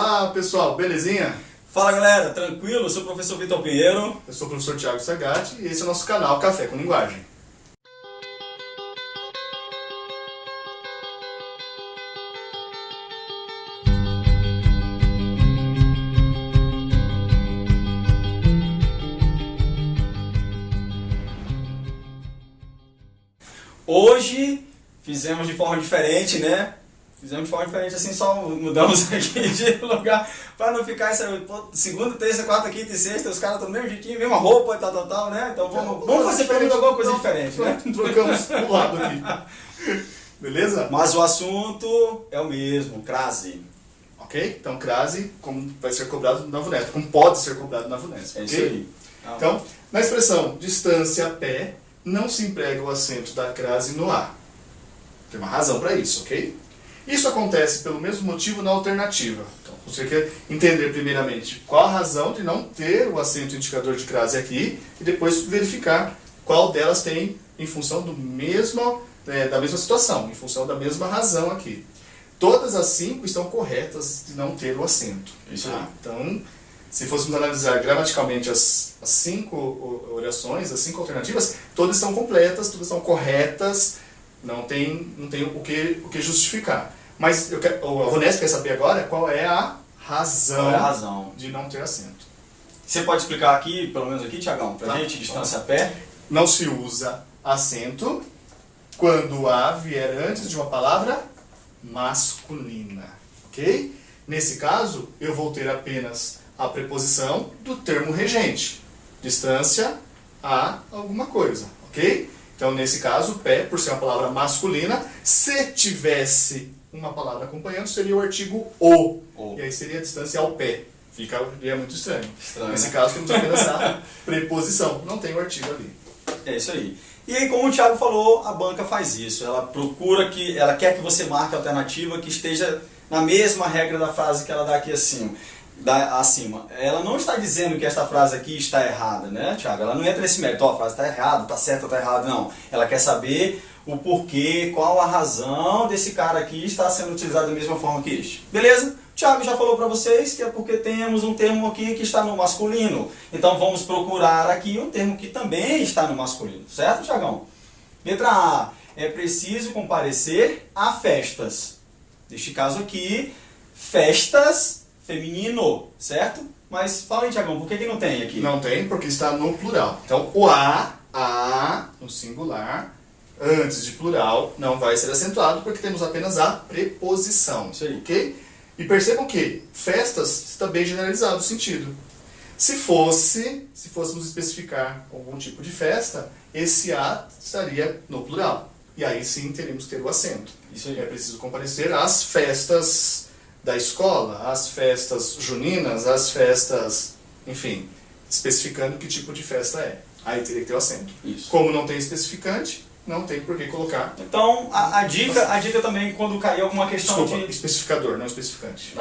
Olá pessoal, belezinha? Fala galera, tranquilo? Eu sou o professor Vitor Pinheiro. Eu sou o professor Thiago Sagatti e esse é o nosso canal Café com Linguagem. Hoje fizemos de forma diferente, né? Fizemos de forma diferente, assim, só mudamos aqui de lugar para não ficar essa segunda, terça, quarta, quinta e sexta, os caras estão no mesmo jeitinho, mesma roupa e tal, tal, tal, né? Então vamos, vamos fazer pelo menos alguma coisa diferente, né? Trocamos o lado aqui. Beleza? Mas o assunto é o mesmo, crase. Ok? Então crase, como vai ser cobrado na VUNESP, como pode ser cobrado na VUNESP. É ok? isso aí. Então, na expressão distância a pé, não se emprega o acento da crase no A. Tem uma razão para isso, ok? Isso acontece pelo mesmo motivo na alternativa. Então, você quer entender primeiramente qual a razão de não ter o acento indicador de crase aqui e depois verificar qual delas tem em função do mesmo, é, da mesma situação, em função da mesma razão aqui. Todas as cinco estão corretas de não ter o acento. Isso tá? Então, se fôssemos analisar gramaticalmente as, as cinco orações, as cinco alternativas, todas estão completas, todas estão corretas, não tem, não tem o, que, o que justificar. Mas eu quero, a Vunesp quer saber agora qual é a razão, Qual é a razão? de não ter acento. Você pode explicar aqui, pelo menos aqui, Tiagão, pra Tá. gente, distância a pé? Não se usa acento quando a vier antes de uma palavra masculina, ok? Nesse caso, eu vou ter apenas a preposição do termo regente, distância a alguma coisa, ok? Então, nesse caso, pé, por ser uma palavra masculina, se tivesse uma palavra acompanhando, seria o artigo o, O. e aí seria a distância ao pé. Ficaria muito estranho. Estranho, Nesse né? caso, temos apenas a preposição, não tem o artigo ali. É isso aí. E aí, como o Thiago falou, a banca faz isso. Ela procura que, ela quer que você marque a alternativa que esteja na mesma regra da frase que ela dá aqui acima. Da, acima. Ela não está dizendo que esta frase aqui está errada, né, Thiago? Ela não entra nesse mérito, ó, a frase está errada, está certa, está errada, não. Ela quer saber o porquê, qual a razão desse cara aqui está sendo utilizado da mesma forma que este. Beleza? O Thiago já falou para vocês que é porque temos um termo aqui que está no masculino. Então vamos procurar aqui um termo que também está no masculino, certo, Thiagão? Letra A. É preciso comparecer a festas. Neste caso aqui, festas feminino, certo? Mas fala aí, Thiagão, por que, que não tem aqui? Não tem, porque está no plural. Então, o A, A, no singular, antes de plural, não vai ser acentuado, porque temos apenas a preposição. Isso aí. Ok? E percebam que festas está bem generalizado o sentido. Se fosse, se fôssemos especificar algum tipo de festa, esse A estaria no plural. E aí sim teríamos que ter o acento. Isso aí. É preciso comparecer às festas da escola, às festas juninas, às festas, enfim, especificando que tipo de festa é. Aí teria que ter o acento. Isso. Como não tem especificante, não tem por que colocar. Então, a, a dica, a dica também, quando cair alguma questão Desculpa, de... especificador, não especificante.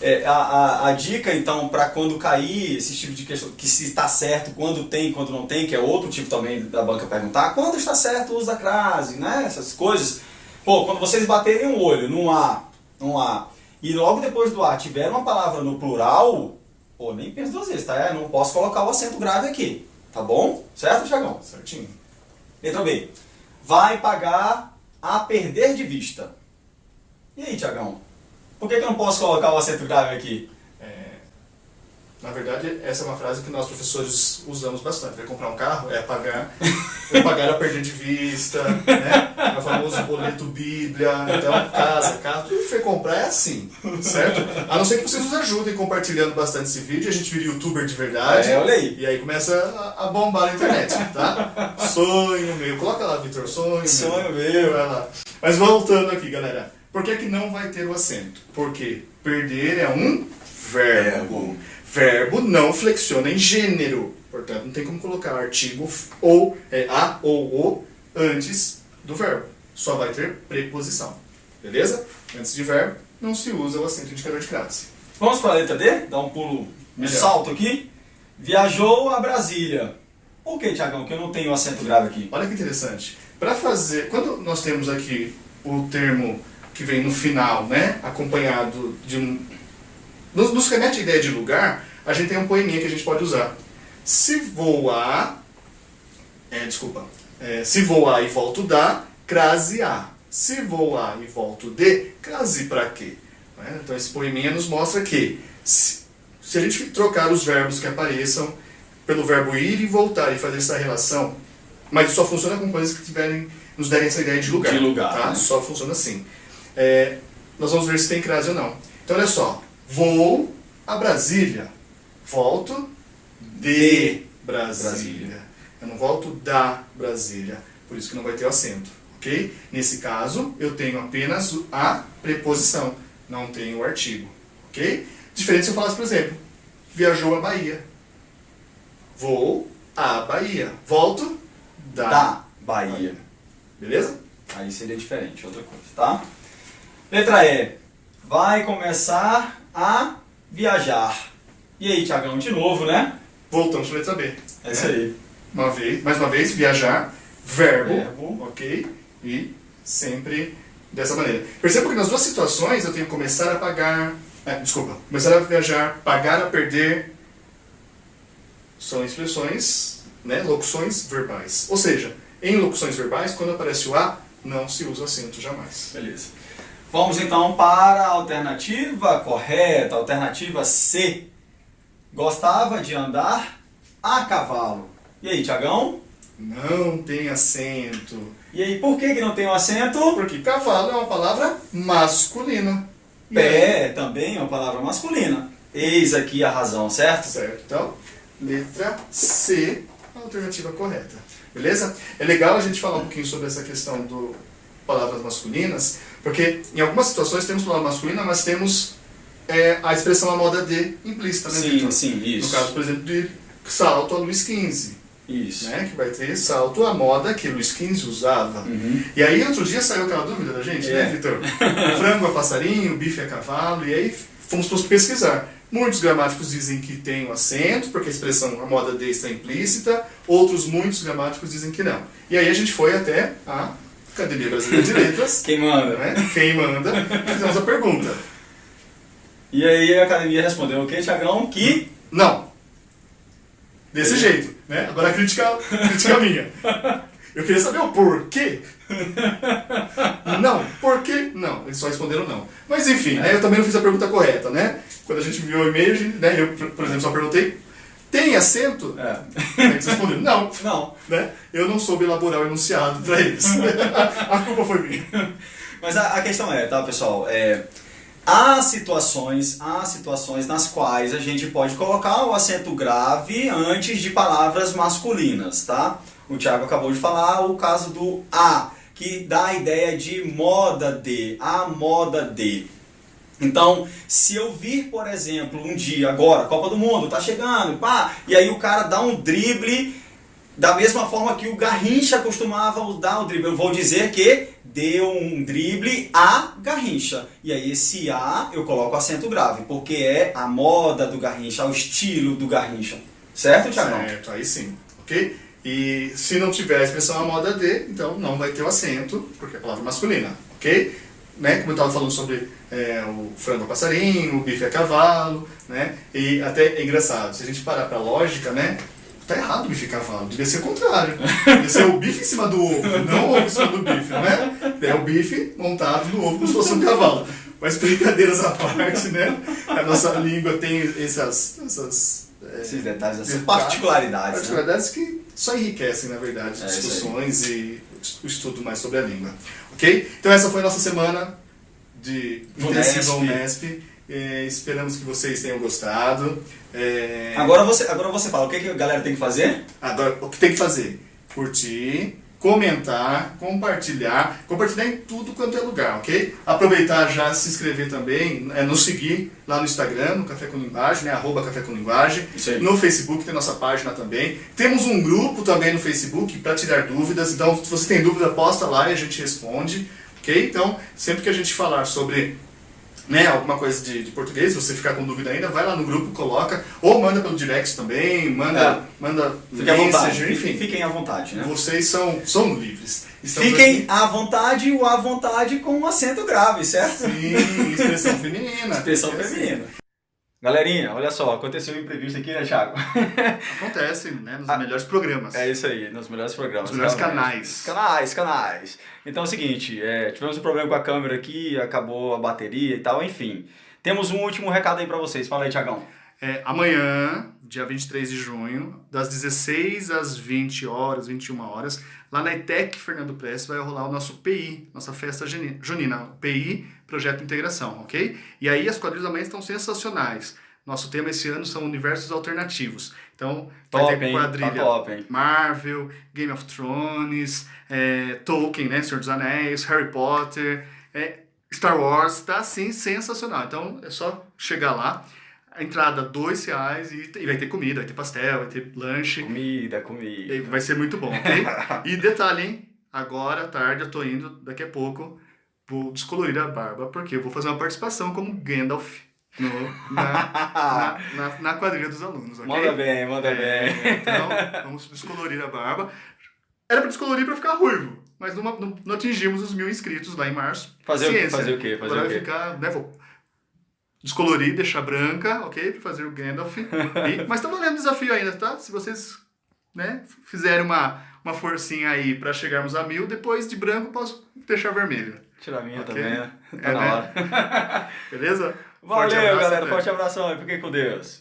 É, a, a, a dica, então, para quando cair esse tipo de questão, que se está certo, quando tem, quando não tem, que é outro tipo também da banca perguntar, quando está certo o uso da crase, né? Essas coisas. Pô, quando vocês baterem um olho num A, num A, e logo depois do A tiver uma palavra no plural, pô, nem pensa duas vezes, tá? Eu não posso colocar o acento grave aqui, tá bom? Certo, Thiagão? Certinho. Letra B. Vai pagar a perder de vista. E aí, Tiagão? Por que, que eu não posso colocar o acento grave aqui? É, na verdade, essa é uma frase que nós professores usamos bastante. Vai comprar um carro, é pagar, é pagar a perder de vista, né? O famoso boleto bíblia, então casa, carro, tudo que for comprar é assim, certo? A não ser que vocês nos ajudem compartilhando bastante esse vídeo, a gente vira youtuber de verdade. É, olha aí. E aí começa a, a bombar na internet, tá? Sonho meu. Coloca lá, Vitor, sonho Sonho meu. meu. Vai lá. Mas voltando aqui, galera. Por que, que não vai ter o acento? Porque perder é um verbo. Verbo não flexiona em gênero. Portanto, não tem como colocar artigo ou é, a ou o antes do verbo. Só vai ter preposição. Beleza? Antes de verbo, não se usa o acento indicador de crase. Vamos para a letra D? Dar um pulo, um salto aqui. Viajou a Brasília. Por que, Tiagão, que eu não tenho acento grave aqui? Olha que interessante. Para fazer, quando nós temos aqui o termo que vem no final, né, acompanhado de um nos, nos remete a ideia de lugar, a gente tem um poeminha que a gente pode usar. Se voar, é, desculpa, é, se voar e volto da, crase a. Se voar e volto de, crase para quê? Né? Então esse poeminha nos mostra que se, se a gente trocar os verbos que apareçam pelo verbo ir e voltar e fazer essa relação, mas só funciona com coisas que tiverem, nos derem essa ideia de lugar. De lugar, tá? né? Só funciona assim. É, nós vamos ver se tem crase ou não. Então olha só, vou a Brasília, volto de Brasília. Brasília. Eu não volto da Brasília, por isso que não vai ter o acento, ok? Nesse caso, eu tenho apenas a preposição, não tenho o artigo, ok? Diferente se eu falasse, por exemplo, viajou a Bahia. Vou à Bahia. Volto da, Da Bahia. Beleza? Aí seria diferente, outra coisa, tá? Letra E. Vai começar a viajar. E aí, Tiagão, de novo, né? Voltamos para a letra B. É isso aí. Uma vez, mais uma vez, viajar, verbo, Verbo. ok? E sempre dessa maneira. Perceba que nas duas situações eu tenho começar a pagar, é, desculpa, começar a viajar, pagar a perder, são expressões, né, locuções verbais. Ou seja, em locuções verbais, quando aparece o A, não se usa acento jamais. Beleza. Vamos então para a alternativa correta, alternativa C. Gostava de andar a cavalo. E aí, Tiagão? Não tem acento. E aí, por que, que não tem o acento? Porque cavalo é uma palavra masculina. Pé também é uma palavra masculina. Eis aqui a razão, certo? Certo? Então, letra C, a alternativa correta. Beleza? É legal a gente falar um pouquinho sobre essa questão do palavras masculinas, porque em algumas situações temos palavra masculina, mas temos é, a expressão a moda de implícita, né, Sim, Victor? sim, No isso. caso, por exemplo, de salto a Luiz XV, Isso. né? Que vai ter salto à moda que Luiz XV usava. Uhum. E aí, outro dia saiu aquela dúvida da gente, É. né, Vitor? Frango a passarinho, bife a cavalo, e aí fomos pesquisar. Muitos gramáticos dizem que tem o acento, porque a expressão a moda de está implícita, outros muitos gramáticos dizem que não. E aí a gente foi até a Academia Brasileira de Letras, Quem manda? né? quem manda, fizemos a pergunta. E aí a academia respondeu o quê, Tiagão? Que Não. Desse jeito, né? Agora a crítica, crítica minha. Eu queria saber o porquê. Não, por quê? Não, eles só responderam não. Mas enfim, né, eu também não fiz a pergunta correta, né? Quando a gente viu o e-mail, né, eu, por exemplo, só perguntei, tem acento? É. Aí eles responderam, não. Não. Né? Eu não soube elaborar o enunciado para eles. a culpa foi minha. Mas a, a questão é, tá, pessoal? É, há situações, há situações nas quais a gente pode colocar o acento grave antes de palavras masculinas, tá? O Thiago acabou de falar o caso do a, que dá a ideia de moda de, a moda de. Então, se eu vir, por exemplo, um dia agora, Copa do Mundo, tá chegando, pá, e aí o cara dá um drible da mesma forma que o Garrincha costumava dar o drible. Eu vou dizer que deu um drible a Garrincha. E aí esse A eu coloco acento grave, porque é a moda do Garrincha, o estilo do Garrincha. Certo, Thiago? Certo, aí sim, ok? E se não tiver a expressão a moda de, então não vai ter o acento, porque é palavra masculina, ok? Né? Como eu estava falando sobre é, o frango a passarinho, o bife a cavalo, né? E até é engraçado, se a gente parar para lógica, né? Tá errado o bife cavalo, devia ser o contrário. Devia ser o bife em cima do ovo, não o ovo em cima do bife, não é? O bife montado no ovo como se fosse um cavalo. Mas brincadeiras à parte, né? A nossa língua tem essas, essas é, Esses detalhes, essas Detalhes, particularidades. Né? Particularidades que só enriquecem, na verdade, É, discussões e o estudo mais sobre a língua. Ok? Então essa foi a nossa semana de intensiva Unesp. Eh, esperamos que vocês tenham gostado. Eh, Agora, você, agora você fala, o que, que a galera tem que fazer? Agora, o que tem que fazer? Curtir, comentar, compartilhar, compartilhar em tudo quanto é lugar, ok? Aproveitar já se inscrever também, é, nos seguir lá no Instagram, no Café com Linguagem, né? Arroba Café com Linguagem. No Facebook tem nossa página também. Temos um grupo também no Facebook para tirar dúvidas. Então, se você tem dúvida, posta lá e a gente responde, ok? Então, sempre que a gente falar sobre né, alguma coisa de, de português, se você ficar com dúvida ainda, vai lá no grupo, coloca, ou manda pelo direct também, manda, É. manda Fiquem à vontade. Enfim. Fiquem à vontade, né? Vocês são, são livres. Estamos Fiquem aqui- à vontade o à vontade com um acento grave, certo? Sim, expressão feminina. Expressão feminina. Galerinha, olha só, aconteceu um imprevisto aqui, né, Thiago? Acontece, né? Nos ah, melhores programas. É isso aí, nos melhores programas. Nos melhores canais. Canais, canais. Então é o seguinte, é, tivemos um problema com a câmera aqui, acabou a bateria e tal, enfim. Temos um último recado aí para vocês. Fala aí, Tiagão. É, amanhã, dia 23 de junho, das 16 às 20 horas, 21 horas, lá na ETEC Fernando Prestes vai rolar o nosso PI, nossa festa junina, PI, Projeto Integração, ok? E aí as quadrilhas amanhã estão sensacionais. Nosso tema esse ano são universos alternativos. Então, top, vai ter quadrilha tá top, Marvel, Game of Thrones, é, Tolkien, né, Senhor dos Anéis, Harry Potter, é, Star Wars, tá assim, sensacional. Então, é só chegar lá. A entrada, dois reais e, e, vai ter comida, vai ter pastel, vai ter lanche. Comida, comida. vai ser muito bom, ok? e detalhe, hein? Agora, à tarde, eu tô indo, daqui a pouco, vou descolorir a barba, porque eu vou fazer uma participação como Gandalf no, na, na, na, quadrilha dos alunos, ok? Manda bem, manda é, bem. Então, vamos descolorir a barba. Era pra descolorir pra ficar ruivo, mas não, não, não atingimos os mil inscritos lá em março. Fazer, Ciência. fazer o quê? Fazer Agora o quê? vai ficar, né, vou descolorir, deixar branca, ok? Pra fazer o Gandalf. E, mas tá valendo o desafio ainda, tá? Se vocês né, fizerem uma, uma forcinha aí pra chegarmos a mil, depois de branco posso deixar vermelho. Tirar a minha okay? também, né? Tá é, na né? hora. Beleza? Valeu, Forte galera. Forte abração e fiquem com Deus.